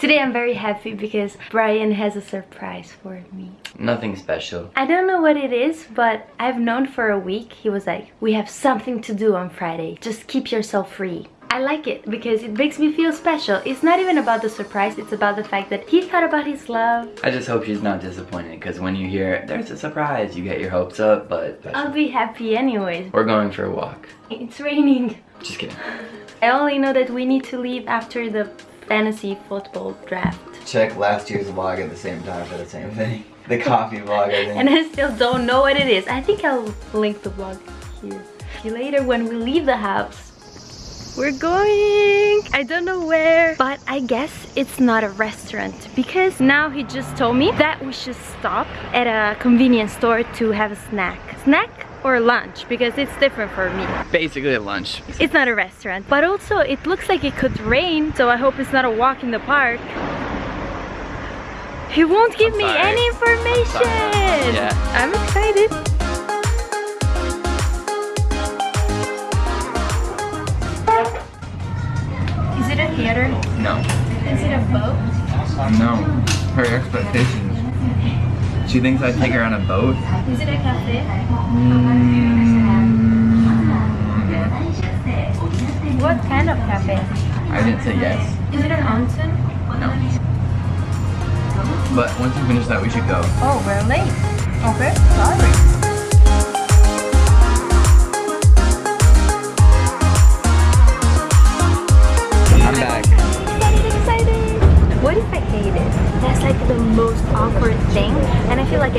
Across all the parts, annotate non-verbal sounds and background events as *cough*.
Today I'm very happy because Brian has a surprise for me. Nothing special. I don't know what it is, but I've known for a week. He was like, we have something to do on Friday. Just keep yourself free. I like it because it makes me feel special. It's not even about the surprise, it's about the fact that he thought about his love. I just hope she's not disappointed because when you hear there's a surprise, you get your hopes up, but I'll be happy anyways. we're going for a walk. It's raining. Just kidding. *laughs* I only know that we need to leave after the fantasy football draft. Check last year's vlog at the same time for the same thing. *laughs* The coffee vlog, I think. And I still don't know what it is. I think I'll link the vlog here. See you later when we leave the house. We're going! I don't know where, but I guess it's not a restaurant because now he just told me that we should stop at a convenience store to have a snack. Snack or lunch because it's different for me. Basically a lunch. It's not a restaurant, but also it looks like it could rain, so I hope it's not a walk in the park. He won't give I'm me any information. Yeah. I'm excited. Is it a theater? No. Is it a boat? No. Her expectations. She thinks I'd take her on a boat. Is it a cafe? Hmm. What kind of cafe? I didn't say yes. Is it an onsen? No. But once you finish that, we should go. Oh, we're late. Okay, sorry.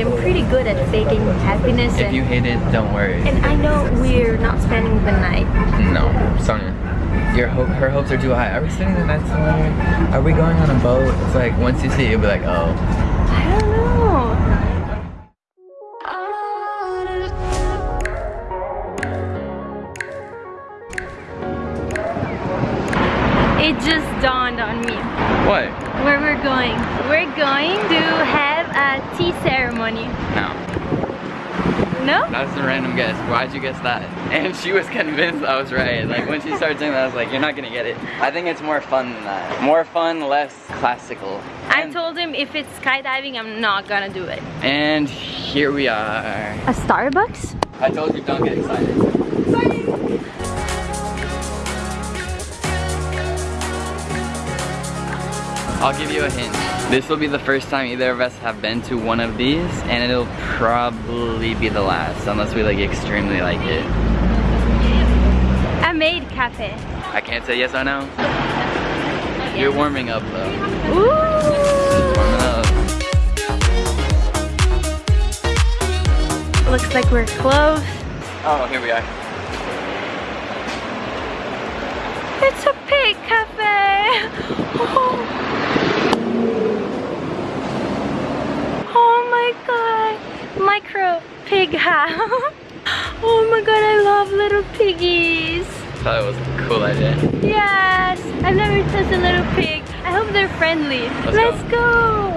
I'm pretty good at faking happiness. If you hate it, don't worry. and I know we're not spending the night. No, Sonia. Your hope, her hopes are too high. Are we spending the night somewhere? Are we going on a boat? It's like once you see it, you'll be like, oh. I don't know. It just dawned on me What? where we're going. We're going to have a tea ceremony. No. No? That's a random guess. Why'd you guess that? And she was convinced I was right. Like when she started saying that, I was like, you're not gonna get it. I think it's more fun than that. More fun, less classical. I And- told him if it's skydiving, I'm not gonna do it. And here we are. A Starbucks? I told you don't get excited. I'll give you a hint. This will be the first time either of us have been to one of these, and it'll probably be the last, unless we like extremely like it. A maid cafe. I can't say yes or no. You're warming up though. Ooh! Warming up. Looks like we're close. Oh, here we are. It's a pig cafe. *laughs* Oh. Oh my god. Micro pig house. *laughs* Oh my god, I love little piggies. Thought it was a cool idea. Yes, I've never touched a little pig. I hope they're friendly. Let's Let's go. go.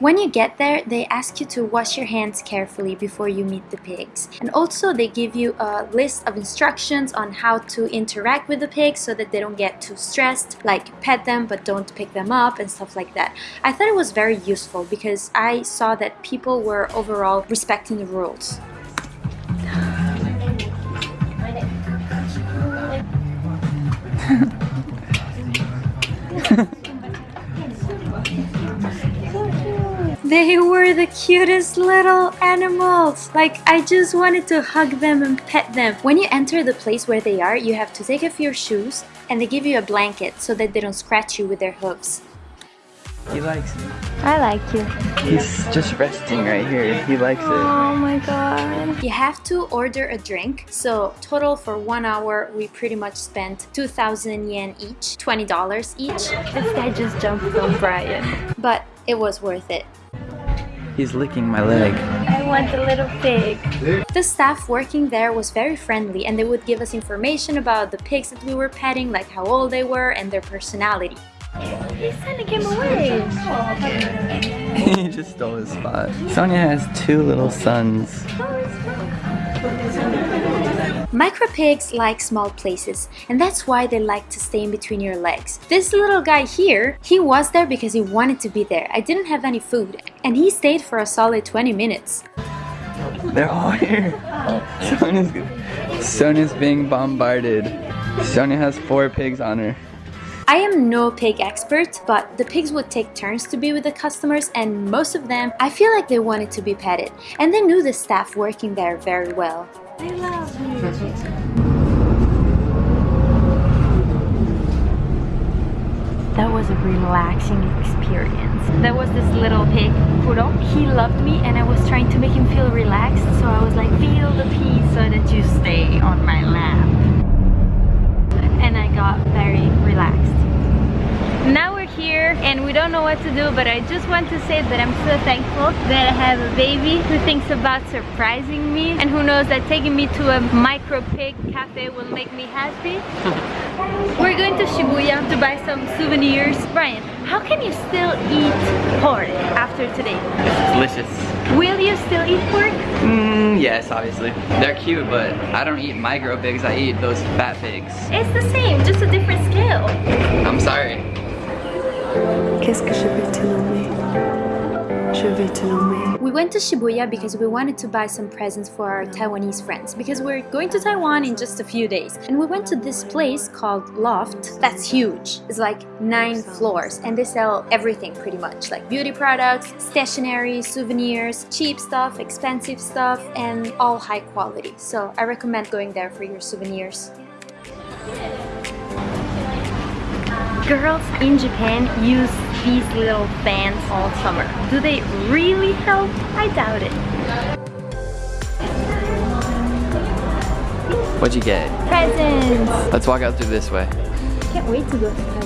When you get there, they ask you to wash your hands carefully before you meet the pigs. And also they give you a list of instructions on how to interact with the pigs so that they don't get too stressed, like pet them but don't pick them up and stuff like that. I thought it was very useful because I saw that people were overall respecting the rules. *laughs* They were the cutest little animals. Like, I just wanted to hug them and pet them. When you enter the place where they are, you have to take off your shoes and they give you a blanket so that they don't scratch you with their hooves. He likes it. I like you. He's just resting right here. He likes it. Oh my god. You have to order a drink, so total for one hour, we pretty much spent 2,000 yen each, $20 each, This guy just jumped on Brian. but it was worth it. He's licking my leg. I want the little pig. The staff working there was very friendly and they would give us information about the pigs that we were petting, like how old they were and their personality. He's sending him away. *laughs* he just stole his spot. Sonia has two little sons. Oh, Micro pigs like small places, and that's why they like to stay in between your legs. This little guy here, he was there because he wanted to be there. I didn't have any food, and he stayed for a solid 20 minutes. They're all here. Sonia's, Sonia's being bombarded. Sonia has four pigs on her. I am no pig expert, but the pigs would take turns to be with the customers and most of them, I feel like they wanted to be petted and they knew the staff working there very well. I love you. That was a relaxing experience. There was this little pig, Kuro. He loved me and I was trying to make him feel relaxed. So I was like, feel the peace so that you stay on my lap. And I got very relaxed. Now we're here and we don't know what to do but I just want to say that I'm so thankful that I have a baby who thinks about surprising me and who knows that taking me to a micro pig cafe will make me happy. *laughs* we're going to Shibuya to buy some souvenirs. Brian, how can you still eat pork after today? It's delicious. Will you still eat pork? Mm, yes, obviously. They're cute, but I don't eat micro pigs. I eat those fat pigs. It's the same, just a Qu'est-ce que je vais te nommer Je vais te nommer. We went to Shibuya because we wanted to buy some presents for our Taiwanese friends because we're going to Taiwan in just a few days. And we went to this place called Loft that's huge. It's like nine floors and they sell everything pretty much like beauty products, stationery, souvenirs, cheap stuff, expensive stuff, and all high quality. So I recommend going there for your souvenirs. Girls in Japan use these little fans all summer. Do they really help? I doubt it. What'd you get? Presents! Let's walk out through this way. Can't wait to go.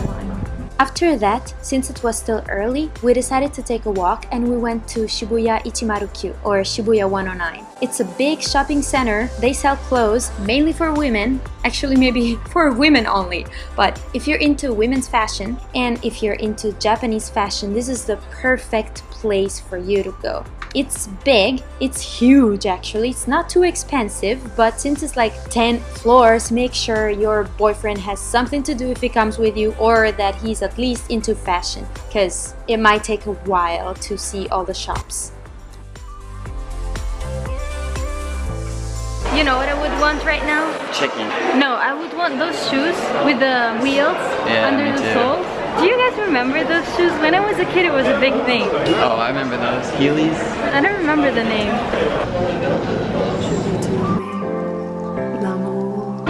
After that, since it was still early, we decided to take a walk and we went to Shibuya Ichimaru-kyu or Shibuya 109. It's a big shopping center. They sell clothes mainly for women, actually maybe *laughs* for women only. But if you're into women's fashion and if you're into Japanese fashion, this is the perfect place for you to go. It's big, it's huge actually, it's not too expensive, but since it's like 10 floors, make sure your boyfriend has something to do if he comes with you or that he's at least into fashion, because it might take a while to see all the shops. You know what I would want right now? Chicken. No, I would want those shoes with the wheels Yeah, under the too. soles. Do you guys remember those shoes? When I was a kid, it was a big thing. Oh, I remember those. Heelys. I don't remember the name. Je vais te nommer l'amour.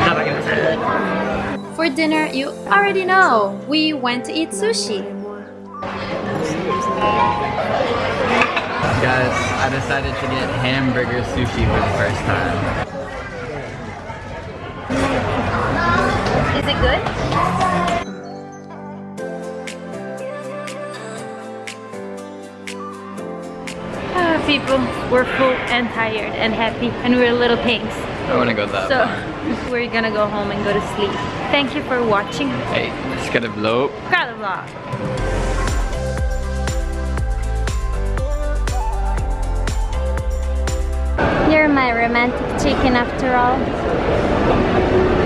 For dinner, you already know, we went to eat sushi. Guys, I decided to get hamburger sushi for the first time. Is it good? People, we're full and tired and happy and we're little pigs. I wanna go that So far. *laughs* we're gonna go home and go to sleep. Thank you for watching. Hey, let's get a vlog. Got a vlog. You're my romantic chicken after all.